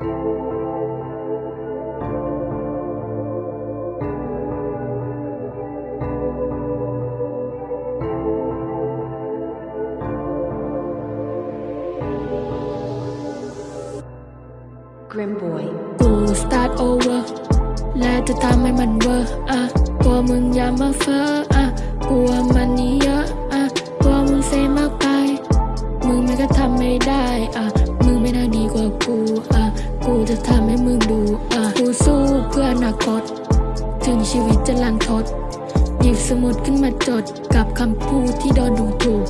Grim Boy กู start over และจะทำให้มันเวอร์อะกลัวมึงอย่ามาเฟออะกลัวมันนี่เยอะอะกลัวมึงเซมากไป มึงไม่ก็ทำไม่ได้อะ จะทำให้มึงดูอะกูสู้เพื่ออนาคต ถึงชีวิตจะลังทด หยิบสมุดขึ้นมาจด กับคำพูดที่โดนดูถูก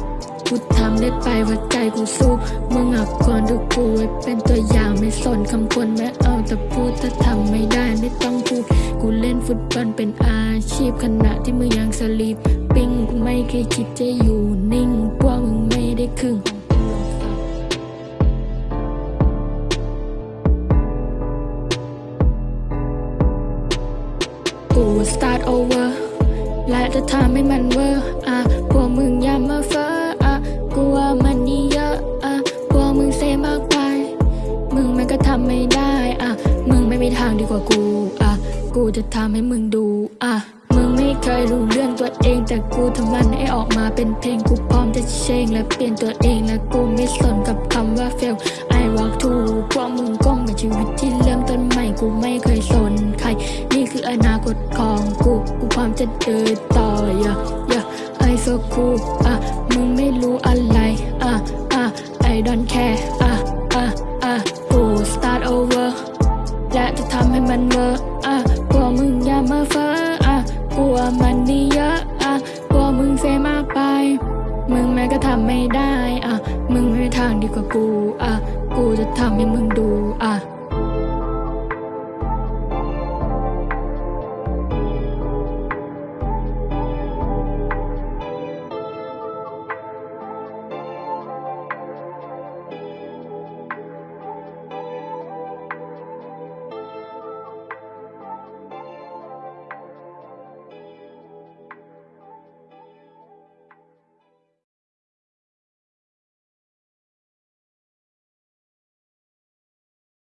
กูทำได้ไปว่าใจกูสู้มึงอะควรดูกูไว้เป็นตัวอย่างไม่สนคำคนไม่เอาแต่พูดถ้าทำไม่ได้ไม่ต้องพูด กูเล่นฟุตบอลเป็นอาชีพขณะที่มึงยังสลีปปิ้งกูไม่เคยคิดจะอยู่นิ่งพวกมึงไม่ได้ครึ่ง กู start over และจะทำให้มันเวอร์อะพวกมึงอย่ามาเฟออะกูว่ามันนี่เยอะอะพวกมึงเซมากไป มึงมันก็ทำไม่ได้อะมึงไม่มีทางดีกว่ากูอะกูจะทำให้มึงดูอะมึงไม่เคยรู้เรื่องตัวเอง แต่กูทำมันให้ออกมาเป็นเพลงกูพร้อมจะเชงและเปลี่ยนตัวเองและกูไม่สนกับคำว่า fail I walk to พวกมึงก้มกับชีวิตที่เริ่มต้นใหม่กูไม่เคยสน อนาคตของกูกูพร้อมจะเดินต่อ yeah yeah I so cool อะมึงไม่รู้อะไรอะอะ I don't care อะอะอะกู start over และจะทำให้มันเวอร์อะกลัวมึงอย่ามาเฟออะกลัวมันนี่เยอะอะกลัวมึงเซมากไป มึงแม้ก็ทำไม่ได้อะมึงไม่มีทางดีกว่ากูอะกูจะทำให้มึงดูอะ